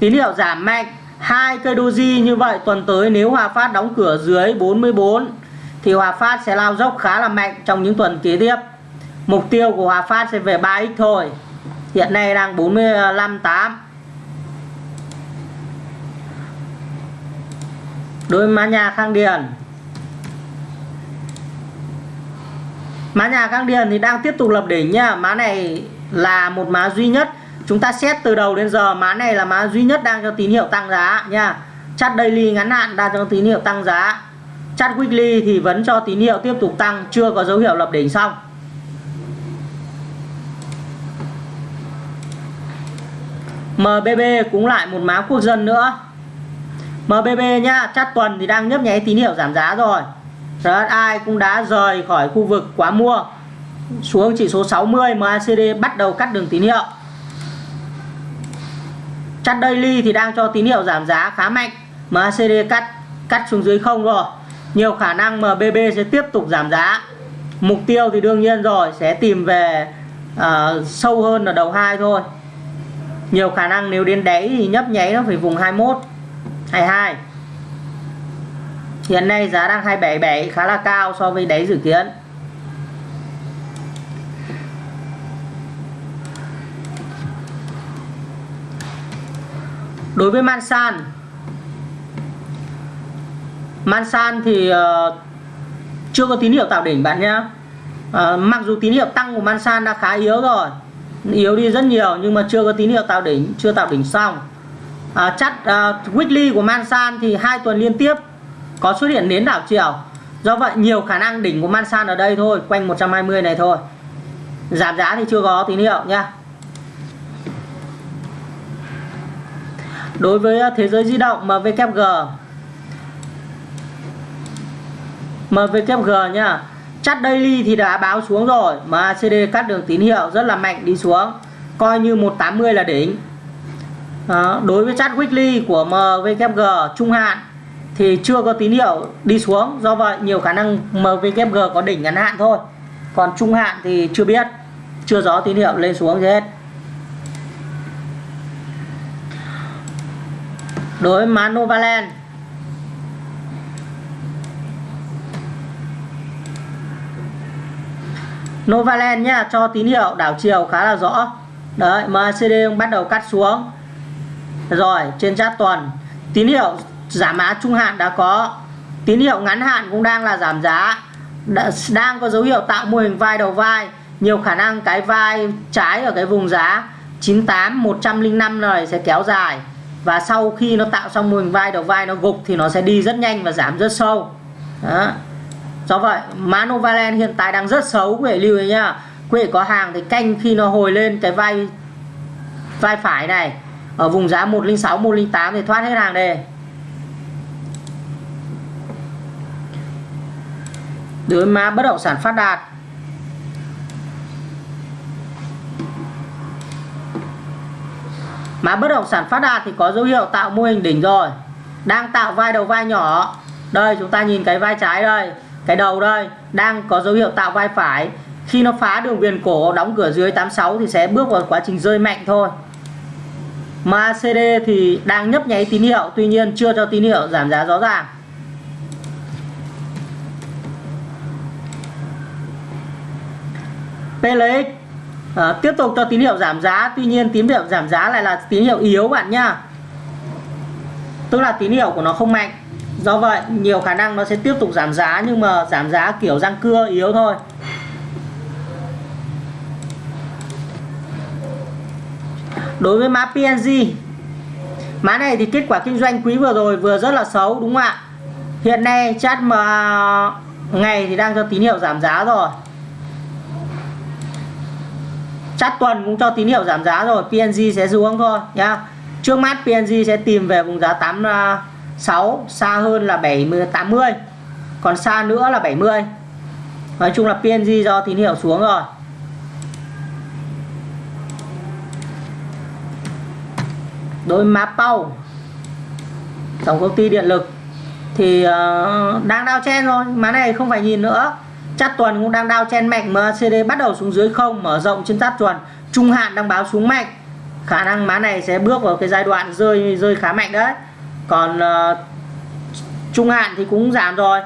Tín hiệu giảm mạnh hai cây doji như vậy tuần tới nếu Hòa Phát đóng cửa dưới 44 thì Hòa Phát sẽ lao dốc khá là mạnh trong những tuần kế tiếp. Mục tiêu của Hòa Phát sẽ về 3x thôi. Hiện nay đang 45.8 đối với mã nhà Khang Điền. Mã nhà Khang Điền thì đang tiếp tục lập đỉnh nha mã này là một mã duy nhất. Chúng ta xét từ đầu đến giờ, mã này là mã duy nhất đang cho tín hiệu tăng giá nha chart daily ngắn hạn đang cho tín hiệu tăng giá chart weekly thì vẫn cho tín hiệu tiếp tục tăng, chưa có dấu hiệu lập đỉnh xong. MBB cũng lại một mã quốc dân nữa. MBB nhá chart tuần thì đang nhấp nháy tín hiệu giảm giá rồi. RSI cũng đã rời khỏi khu vực quá mua. Xuống chỉ số 60 MACD bắt đầu cắt đường tín hiệu. Chart daily thì đang cho tín hiệu giảm giá khá mạnh. MACD cắt cắt xuống dưới không rồi nhiều khả năng MBB sẽ tiếp tục giảm giá. Mục tiêu thì đương nhiên rồi sẽ tìm về uh, sâu hơn ở đầu hai thôi. Nhiều khả năng nếu đến đáy thì nhấp nháy nó phải vùng 21 22 hiện nay giá đang 277 khá là cao so với đáy dự kiến. Đối với Mansan Mansan thì uh, chưa có tín hiệu tạo đỉnh bạn nhé. Uh, mặc dù tín hiệu tăng của Mansan đã khá yếu rồi yếu đi rất nhiều nhưng mà chưa có tín hiệu tạo đỉnh chưa tạo đỉnh xong. Uh, chắc uh, weekly của Mansan thì hai tuần liên tiếp có xuất hiện nến đảo chiều. Do vậy nhiều khả năng đỉnh của Mansan ở đây thôi quanh 120 này thôi. Giảm giá thì chưa có tín hiệu nha đối với ờ, thế giới di động MVKG MVKG nhá chart daily thì đã báo xuống rồi MACD cắt đường tín hiệu rất là mạnh đi xuống. Coi như 180 là đỉnh. Đó. đối với chart weekly của MVKG trung hạn thì chưa có tín hiệu đi xuống, do vậy nhiều khả năng MVKG có đỉnh ngắn hạn thôi. Còn trung hạn thì chưa biết, chưa rõ tín hiệu lên xuống gì hết. Đối với má Novaland nhá, cho tín hiệu, đảo chiều khá là rõ. Đấy MACD bắt đầu cắt xuống. Rồi, trên chart tuần tín hiệu giảm giá trung hạn đã có. Tín hiệu ngắn hạn cũng đang là giảm giá. Đang có dấu hiệu tạo mô hình vai đầu vai. Nhiều khả năng cái vai trái ở cái vùng giá 98 105 này sẽ kéo dài. Và sau khi nó tạo xong mô hình vai đầu vai nó gục thì nó sẽ đi rất nhanh và giảm rất sâu. Đó do vậy manovalen hiện tại đang rất xấu, quý vị lưu ý nhá. Quý vị có hàng thì canh khi nó hồi lên cái vai vai phải này. Ở vùng giá 106 108 thì thoát hết hàng đề đối mã bất động sản phát đạt. Mã bất động sản phát đạt thì có dấu hiệu tạo mô hình đỉnh rồi. Đang tạo vai đầu vai nhỏ. Đây, chúng ta nhìn cái vai trái đây cái đầu đây đang có dấu hiệu tạo vai phải. Khi nó phá đường viền cổ đóng cửa dưới 86 thì sẽ bước vào quá trình rơi mạnh thôi. Mà CD thì đang nhấp nháy tín hiệu tuy nhiên chưa cho tín hiệu giảm giá rõ ràng. PLX à, ờ, tiếp tục cho tín hiệu giảm giá tuy nhiên tín hiệu giảm giá lại là tín hiệu yếu bạn nhá. Tức là tín hiệu của nó không mạnh do vậy, nhiều khả năng nó sẽ tiếp tục giảm giá, nhưng mà giảm giá kiểu răng cưa yếu thôi. Đối với mã PNG mã này thì kết quả kinh doanh quý vừa rồi vừa rất là xấu, đúng không ạ? Hiện nay chat mà ngày thì đang cho tín hiệu giảm giá rồi. Chat tuần cũng cho tín hiệu giảm giá rồi PNG sẽ xuống thôi, nhá. Trước mắt PNG sẽ tìm về vùng giá 8 6 xa hơn là 70 80 còn xa nữa là 70 nói chung là PNG do tín hiệu xuống rồi. Đôi má Pau. Tổng công ty điện lực. Thì uh, đang đao chen rồi má này không phải nhìn nữa. Chát tuần cũng đang đao chen mạnh MACD bắt đầu xuống dưới không mở rộng trên chát tuần. Trung hạn đang báo xuống mạnh. Khả năng má này sẽ bước vào cái giai đoạn rơi rơi khá mạnh đấy còn uh, trung hạn thì cũng giảm rồi.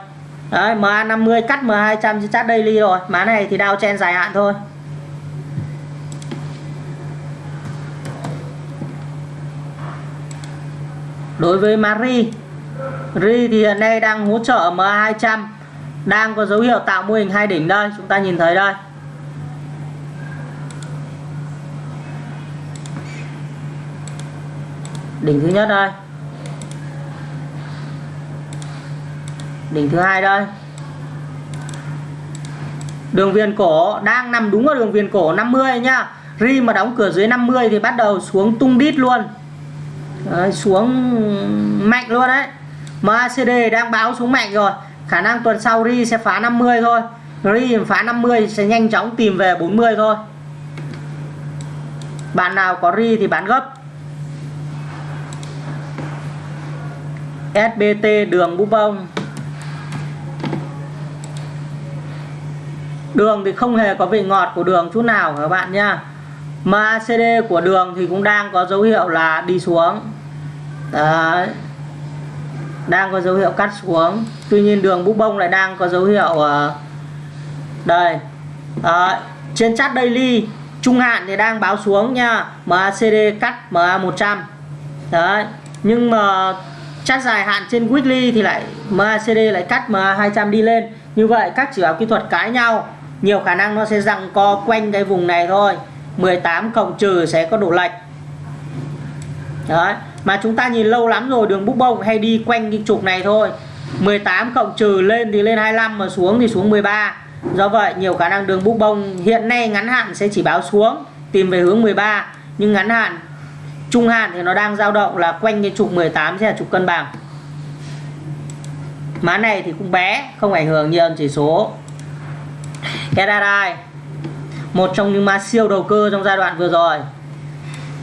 Đấy MA50 cắt M200 trên chart daily rồi. Má này thì đao chen dài hạn thôi. Đối với Mari Ri thì hiện nay đang hỗ trợ MA200 đang có dấu hiệu tạo mô hình hai đỉnh đây. Chúng ta nhìn thấy đây. Đỉnh thứ nhất đây. Đỉnh thứ hai đây. Đường viền cổ đang nằm đúng ở đường viền cổ 50 nhá. Ri mà đóng cửa dưới 50 thì bắt đầu xuống tung đít luôn. Đấy, xuống mạnh luôn đấy. MACD đang báo xuống mạnh rồi. Khả năng tuần sau ri sẽ phá 50 thôi. Ri phá 50 sẽ nhanh chóng tìm về 40 thôi. Bạn nào có ri thì bán gấp. SBT đường búp bông. Đường thì không hề có vị ngọt của đường chút nào các bạn nhá. MACD của đường thì cũng đang có dấu hiệu là đi xuống. Đấy. đang có dấu hiệu cắt xuống. Tuy nhiên đường bút bông lại đang có dấu hiệu uh, đây. Đấy. trên chart daily trung hạn thì đang báo xuống nha. MACD cắt MA 100 đấy. Nhưng mà chart dài hạn trên weekly thì lại MACD lại cắt MA 200 đi lên. Như vậy các chỉ báo kỹ thuật cãi nhau nhiều khả năng nó sẽ rằng co quanh cái vùng này thôi. 18 cộng trừ sẽ có độ lệch. Đấy, mà chúng ta nhìn lâu lắm rồi, đường búc bông hay đi quanh cái trục này thôi. 18 cộng trừ lên thì lên 25 mà xuống thì xuống 13 do vậy, nhiều khả năng đường búc bông hiện nay ngắn hạn sẽ chỉ báo xuống, tìm về hướng 13 nhưng ngắn hạn, trung hạn thì nó đang dao động là quanh cái trục 18 sẽ là trục cân bằng. Má này thì cũng bé, không ảnh hưởng nhiều, chỉ số SRI một trong những mã siêu đầu cơ trong giai đoạn vừa rồi.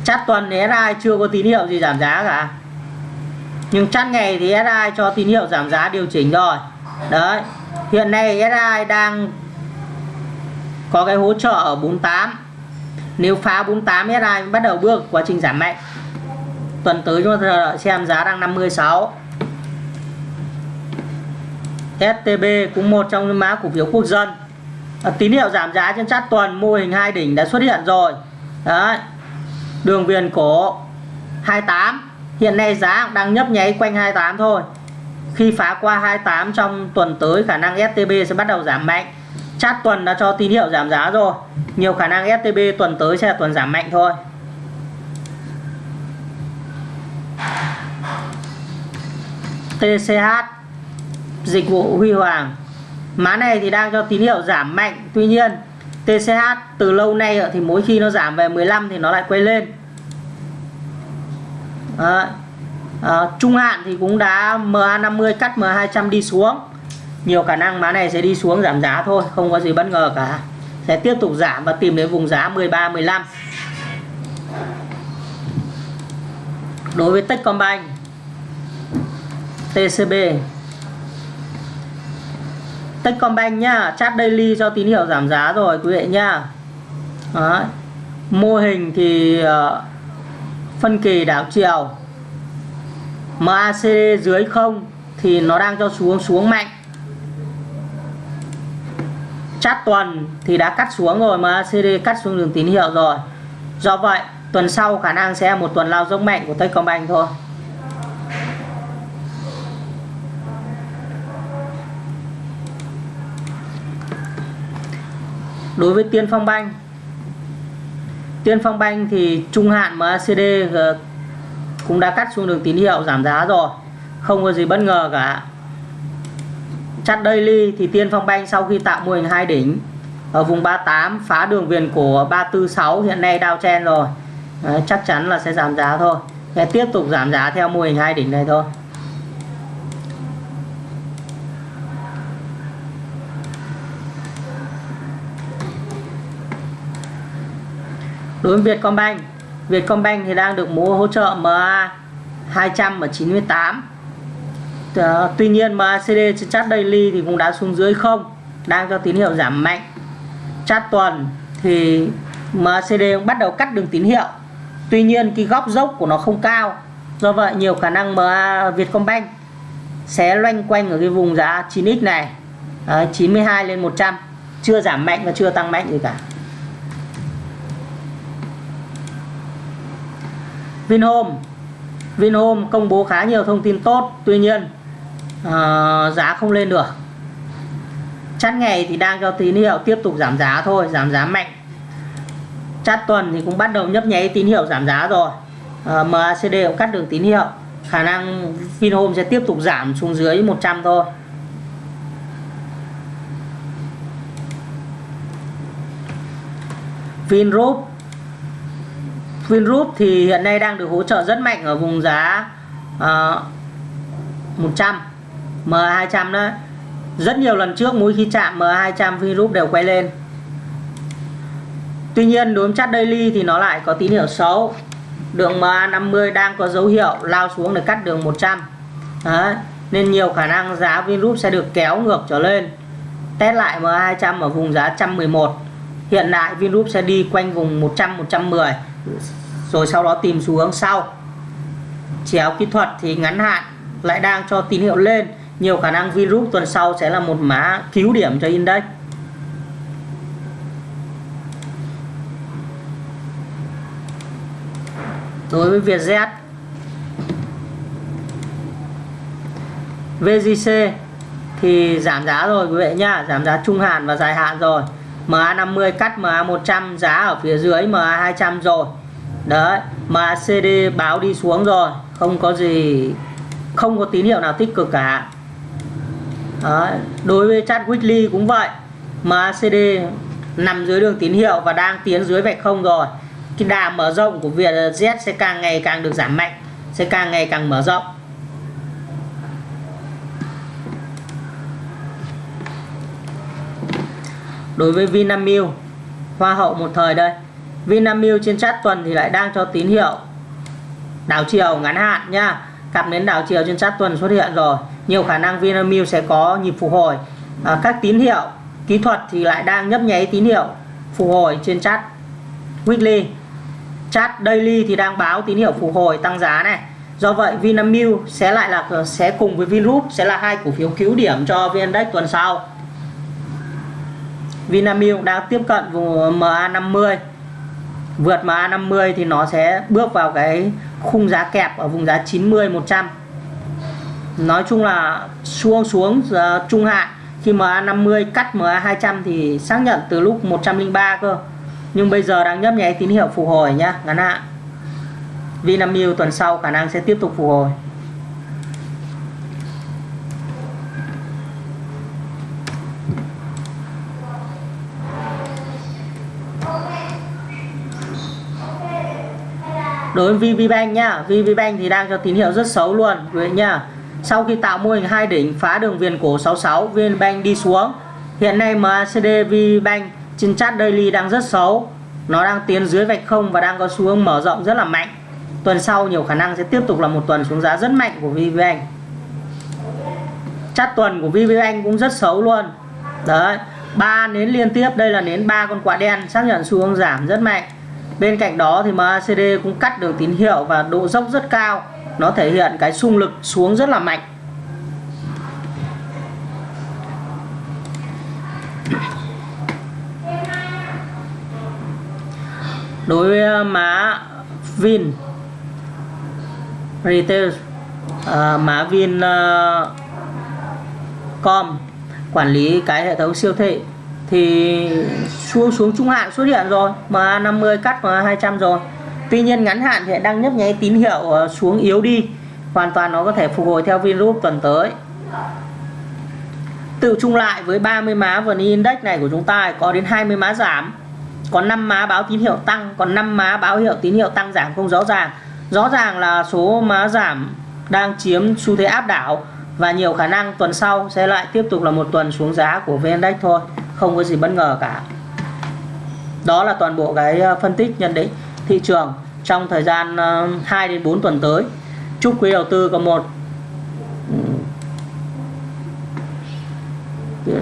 Chắt tuần thì SRI chưa có tín hiệu gì giảm giá cả. Nhưng chắt ngày thì SRI cho tín hiệu giảm giá điều chỉnh rồi. Đấy, hiện nay SRI đang có cái hỗ trợ ở 48 nếu phá 48 SI bắt đầu bước quá trình giảm mạnh. Tuần tới chúng ta đợi xem giá đang 56 STB cũng một trong những mã cổ phiếu quốc dân à, tín hiệu giảm giá trên chart tuần mô hình hai đỉnh đã xuất hiện rồi. Đấy. Đường viền cổ 28 hiện nay giá đang nhấp nháy quanh 28 thôi. Khi phá qua 28 trong tuần tới khả năng STB sẽ bắt đầu giảm mạnh. Chart tuần đã cho tín hiệu giảm giá rồi. Nhiều khả năng STB tuần tới sẽ là tuần giảm mạnh thôi. TCH dịch vụ Huy Hoàng má này thì đang cho tín hiệu giảm mạnh tuy nhiên TCH từ lâu nay thì mỗi khi nó giảm về 15 thì nó lại quay lên. À, à, trung hạn thì cũng đã MA50 cắt MA200 đi xuống. Nhiều khả năng má này sẽ đi xuống giảm giá thôi không có gì bất ngờ cả. Sẽ tiếp tục giảm và tìm đến vùng giá 13 15 đối với Techcombank TCB Techcombank nhá. Chat daily cho tín hiệu giảm giá rồi quý vị nhá. Đó. mô hình thì uh, phân kỳ đảo chiều. MACD dưới không thì nó đang cho xuống xuống mạnh. Chart tuần thì đã cắt xuống rồi macd cắt xuống đường tín hiệu rồi. Do vậy tuần sau khả năng sẽ một tuần lao dốc mạnh của Techcombank thôi. Đối với Tiên Phong Banh. Tiên Phong Banh thì trung hạn MACD ờ, cũng đã cắt xuống đường tín hiệu giảm giá rồi. Không có gì bất ngờ cả. Chart daily thì Tiên Phong Banh sau khi tạo mô hình hai đỉnh ở vùng 38 phá đường viền của 346 hiện nay đao chen rồi. Đấy, chắc chắn là sẽ giảm giá thôi. Sẽ tiếp tục giảm giá theo mô hình hai đỉnh này thôi. Đối với Vietcombank Vietcombank thì đang được mua hỗ trợ MA 200 ở 98 tuy nhiên MACD trên chart daily thì cũng đã xuống dưới không đang cho tín hiệu giảm mạnh. Chart tuần thì MACD cũng bắt đầu cắt đường tín hiệu. Tuy nhiên cái góc dốc của nó không cao do vậy nhiều khả năng MA Vietcombank sẽ loanh quanh ở cái vùng giá 9x này. À, 92 lên 100 chưa giảm mạnh và chưa tăng mạnh gì cả. Vinhome. Vinhome công bố khá nhiều thông tin tốt tuy nhiên uh, giá không lên được. Chát ngày thì đang cho tín hiệu tiếp tục giảm giá thôi giảm giá mạnh. Chát tuần thì cũng bắt đầu nhấp nháy tín hiệu giảm giá rồi. Ờ, uh, MACD cũng cắt đường tín hiệu. Khả năng Vinhome sẽ tiếp tục giảm xuống dưới 100 thôi. Vingroup Vingroup thì hiện nay đang được hỗ trợ rất mạnh ở vùng giá uh, 100 M200 đó. Rất nhiều lần trước mỗi khi chạm M200 Vingroup đều quay lên. Tuy nhiên đối với chart daily thì nó lại có tín hiệu xấu. Đường MA50 đang có dấu hiệu lao xuống để cắt đường 100 Đấy. nên nhiều khả năng giá Vingroup sẽ được kéo ngược trở lên. Test lại MA200 ở vùng giá 111 hiện tại Vingroup sẽ đi quanh vùng 100 110 rồi sau đó tìm xu hướng sau. Chéo kỹ thuật thì ngắn hạn, lại đang cho tín hiệu lên. Nhiều khả năng Vingroup tuần sau sẽ là một má cứu điểm cho index. Đối với Vietjet VGC thì giảm giá rồi, quý vị nhá. Giảm giá trung hạn và dài hạn rồi. MA50 cắt MA100 giá ở phía dưới MA200 rồi. Đấy MACD báo đi xuống rồi. Không có gì, không có tín hiệu nào tích cực cả. Đấy. đối với chart weekly cũng vậy. MACD nằm dưới đường tín hiệu và đang tiến dưới vạch không rồi. Cái đà mở rộng của Vietjet sẽ càng ngày càng được giảm mạnh, sẽ càng ngày càng mở rộng. Đối với Vinamilk hoa hậu một thời đây Vinamilk trên chart tuần thì lại đang cho tín hiệu. Đảo chiều ngắn hạn nha cặp nến đảo chiều trên chart tuần xuất hiện rồi. Nhiều khả năng Vinamilk sẽ có nhịp phục hồi. À, các tín hiệu kỹ thuật thì lại đang nhấp nháy tín hiệu phục hồi trên chart weekly. Chart daily thì đang báo tín hiệu phục hồi tăng giá này. Do vậy Vinamilk sẽ lại là sẽ cùng với Vingroup sẽ là hai cổ phiếu cứu điểm cho VN Index tuần sau. Vinamilk đang tiếp cận vùng MA50 vượt MA50 thì nó sẽ bước vào cái khung giá kẹp ở vùng giá 90 100 nói chung là xuống xuống uh, trung hạn. Khi MA50 cắt MA200 thì xác nhận từ lúc 103 cơ. Nhưng bây giờ đang nhấp nháy tín hiệu phục hồi nhá ngắn hạn. Vinamilk tuần sau khả năng sẽ tiếp tục phục hồi. Đối với VPBank nhá VPBank thì đang cho tín hiệu rất xấu luôn, quý nhá. Sau khi tạo mô hình hai đỉnh phá đường viền cổ 66 VNBank đi xuống. Hiện nay MACD VPBank trên chart daily đang rất xấu. Nó đang tiến dưới vạch không và đang có xu hướng mở rộng rất là mạnh. Tuần sau nhiều khả năng sẽ tiếp tục là một tuần xuống giá rất mạnh của VPBank chart tuần của VPBank cũng rất xấu luôn. Đấy, ba nến liên tiếp, đây là nến ba con quạ đen, xác nhận xu hướng giảm rất mạnh bên cạnh đó thì MACD cũng cắt đường tín hiệu và độ dốc rất cao. Nó thể hiện cái xung lực xuống rất là mạnh. Đối với à, má Vin Retail à, má Vin uh, Com quản lý cái hệ thống siêu thị thì xuống xuống trung hạn xuất hiện rồi mà 50 cắt và 200 rồi. Tuy nhiên ngắn hạn thì đang nhấp nháy tín hiệu ờ, xuống yếu đi. Hoàn toàn nó có thể phục hồi theo Vingroup tuần tới. Tự chung lại với 30 má vn index này của chúng ta có đến 20 má giảm, có 5 má báo tín hiệu tăng, còn 5 má báo hiệu tín hiệu tăng giảm không rõ ràng. Rõ ràng là số má giảm đang chiếm xu thế áp đảo và nhiều khả năng tuần sau sẽ lại tiếp tục là một tuần xuống giá của VN Index thôi, không có gì bất ngờ cả. Đó là toàn bộ cái ờ, phân tích nhận định thị trường trong thời gian ờ, 2 đến 4 tuần tới. Chúc quý đầu tư có một ừ,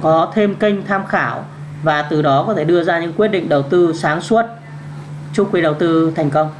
có thêm kênh tham khảo và từ đó có thể đưa ra những quyết định đầu tư sáng suốt. Chúc quý đầu tư thành công.